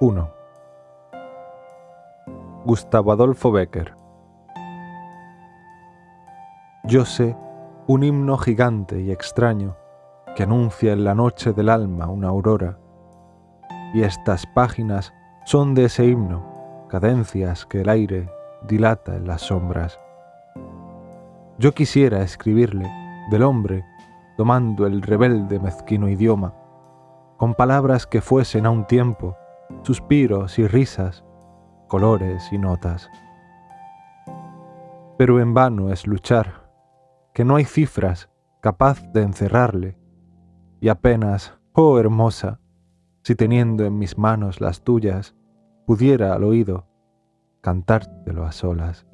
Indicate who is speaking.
Speaker 1: 1. Gustavo Adolfo Becker Yo sé un himno gigante y extraño que anuncia en la noche del alma una aurora, y estas páginas son de ese himno, cadencias que el aire dilata en las sombras. Yo quisiera escribirle del hombre tomando el rebelde mezquino idioma, con palabras que fuesen a un tiempo suspiros y risas, colores y notas. Pero en vano es luchar, que no hay cifras capaz de encerrarle, y apenas, oh hermosa, si teniendo en mis manos las tuyas, pudiera al oído cantártelo a solas.